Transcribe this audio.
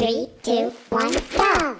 Three, two, one, go!